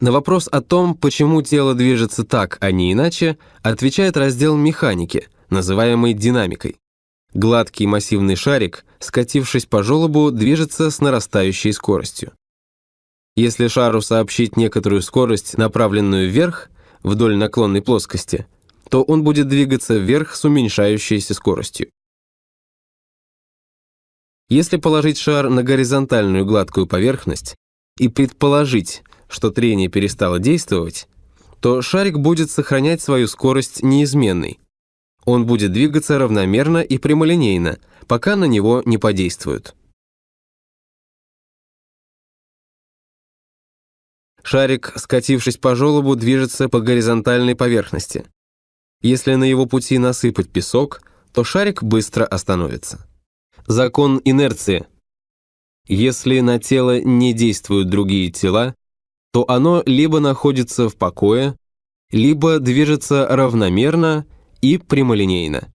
На вопрос о том, почему тело движется так, а не иначе, отвечает раздел механики, называемый динамикой. Гладкий массивный шарик, скатившись по желобу, движется с нарастающей скоростью. Если шару сообщить некоторую скорость, направленную вверх, вдоль наклонной плоскости, то он будет двигаться вверх с уменьшающейся скоростью. Если положить шар на горизонтальную гладкую поверхность и предположить, что трение перестало действовать, то шарик будет сохранять свою скорость неизменной. Он будет двигаться равномерно и прямолинейно, пока на него не подействуют. Шарик, скатившись по желобу, движется по горизонтальной поверхности. Если на его пути насыпать песок, то шарик быстро остановится. Закон инерции. Если на тело не действуют другие тела, то оно либо находится в покое, либо движется равномерно и прямолинейно.